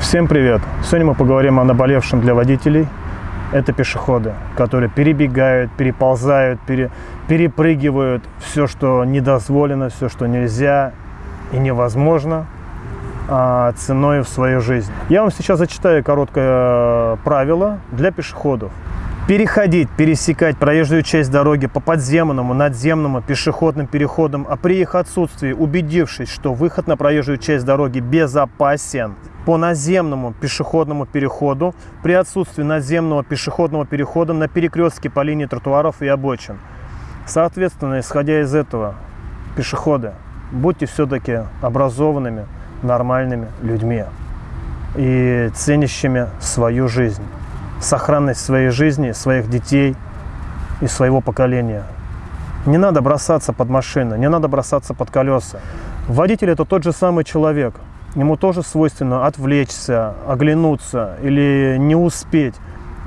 Всем привет! Сегодня мы поговорим о наболевшем для водителей. Это пешеходы, которые перебегают, переползают, пере, перепрыгивают все, что недозволено, все, что нельзя и невозможно а, ценой в свою жизнь. Я вам сейчас зачитаю короткое правило для пешеходов. Переходить, пересекать проезжую часть дороги по подземному, надземному, пешеходным переходам, а при их отсутствии, убедившись, что выход на проезжую часть дороги безопасен, по наземному пешеходному переходу, при отсутствии наземного пешеходного перехода на перекрестке по линии тротуаров и обочин. Соответственно, исходя из этого, пешеходы, будьте все-таки образованными, нормальными людьми и ценящими свою жизнь сохранность своей жизни, своих детей и своего поколения. Не надо бросаться под машины, не надо бросаться под колеса. Водитель – это тот же самый человек. Ему тоже свойственно отвлечься, оглянуться или не успеть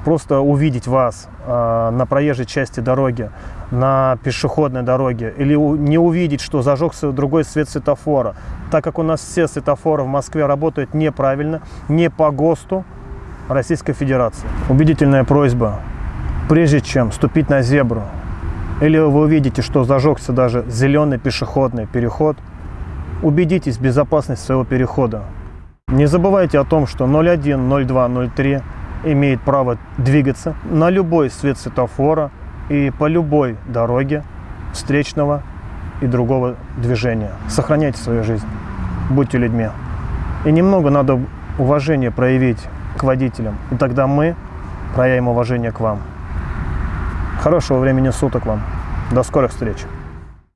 просто увидеть вас э, на проезжей части дороги, на пешеходной дороге, или у, не увидеть, что зажегся другой свет светофора. Так как у нас все светофоры в Москве работают неправильно, не по ГОСТу, Российской Федерации. Убедительная просьба, прежде чем ступить на зебру, или вы увидите, что зажегся даже зеленый пешеходный переход, убедитесь в безопасности своего перехода. Не забывайте о том, что 01, 02, 03 имеет право двигаться на любой свет светофора и по любой дороге встречного и другого движения. Сохраняйте свою жизнь, будьте людьми. И немного надо уважения проявить водителям. И тогда мы проявим уважение к вам. Хорошего времени суток вам. До скорых встреч.